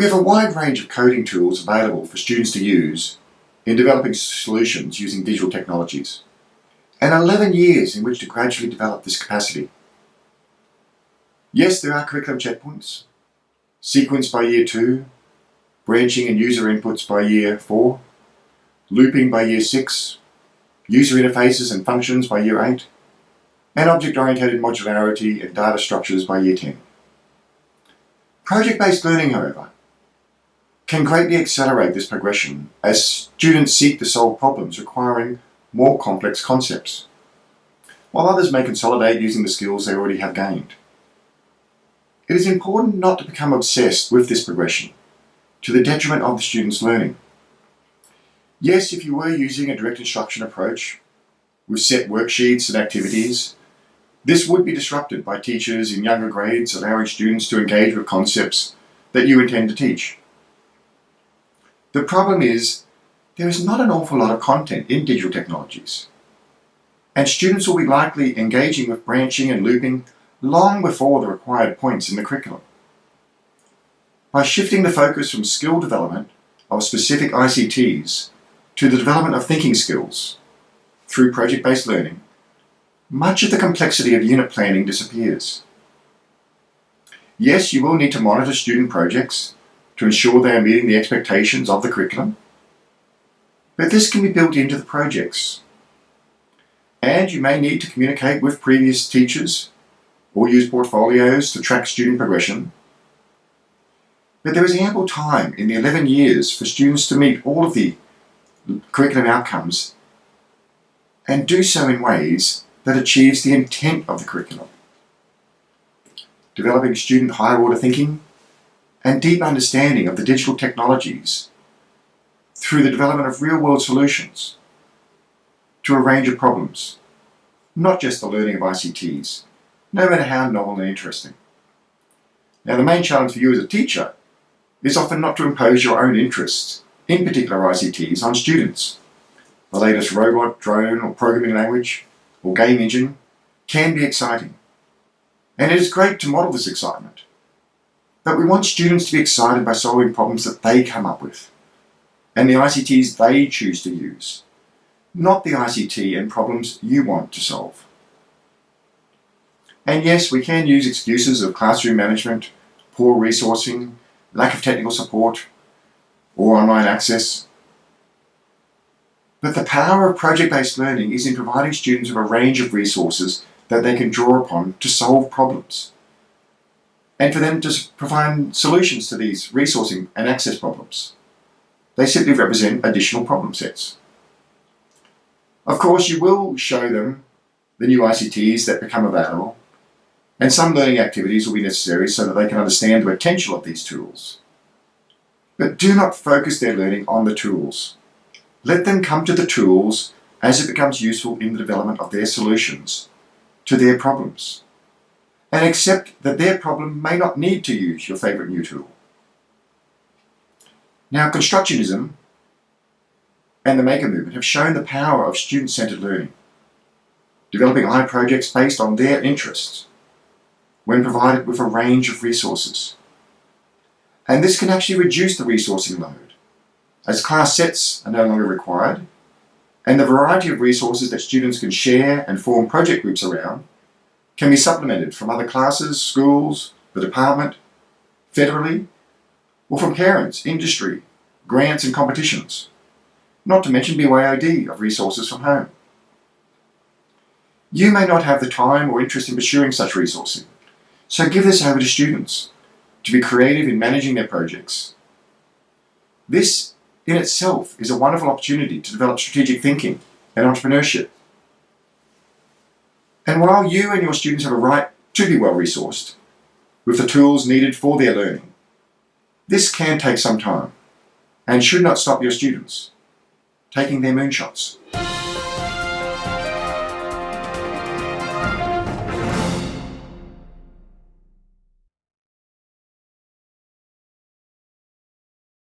We have a wide range of coding tools available for students to use in developing solutions using digital technologies, and 11 years in which to gradually develop this capacity. Yes, there are curriculum checkpoints, sequence by year 2, branching and user inputs by year 4, looping by year 6, user interfaces and functions by year 8, and object-oriented modularity and data structures by year 10. Project-based learning, however, can greatly accelerate this progression as students seek to solve problems requiring more complex concepts, while others may consolidate using the skills they already have gained. It is important not to become obsessed with this progression to the detriment of the student's learning. Yes, if you were using a direct instruction approach with set worksheets and activities, this would be disrupted by teachers in younger grades allowing students to engage with concepts that you intend to teach. The problem is there is not an awful lot of content in digital technologies. And students will be likely engaging with branching and looping long before the required points in the curriculum. By shifting the focus from skill development of specific ICTs to the development of thinking skills through project-based learning, much of the complexity of unit planning disappears. Yes, you will need to monitor student projects to ensure they are meeting the expectations of the curriculum. But this can be built into the projects. And you may need to communicate with previous teachers or use portfolios to track student progression. But there is ample time in the 11 years for students to meet all of the curriculum outcomes and do so in ways that achieves the intent of the curriculum. Developing student higher order thinking and deep understanding of the digital technologies through the development of real-world solutions to a range of problems, not just the learning of ICTs, no matter how novel and interesting. Now the main challenge for you as a teacher is often not to impose your own interests in particular ICTs on students. The latest robot, drone or programming language or game engine can be exciting. And it is great to model this excitement but we want students to be excited by solving problems that they come up with and the ICTs they choose to use, not the ICT and problems you want to solve. And yes, we can use excuses of classroom management, poor resourcing, lack of technical support, or online access. But the power of project-based learning is in providing students with a range of resources that they can draw upon to solve problems and for them to provide solutions to these resourcing and access problems. They simply represent additional problem sets. Of course, you will show them the new ICTs that become available, and some learning activities will be necessary so that they can understand the potential of these tools. But do not focus their learning on the tools. Let them come to the tools as it becomes useful in the development of their solutions to their problems and accept that their problem may not need to use your favourite new tool. Now, constructionism and the Maker Movement have shown the power of student-centered learning, developing high projects based on their interests when provided with a range of resources. And this can actually reduce the resourcing load, as class sets are no longer required, and the variety of resources that students can share and form project groups around can be supplemented from other classes, schools, the department, federally, or from parents, industry, grants and competitions, not to mention BYOD of resources from home. You may not have the time or interest in pursuing such resourcing, so give this over to students to be creative in managing their projects. This in itself is a wonderful opportunity to develop strategic thinking and entrepreneurship. And while you and your students have a right to be well resourced with the tools needed for their learning, this can take some time and should not stop your students taking their moonshots.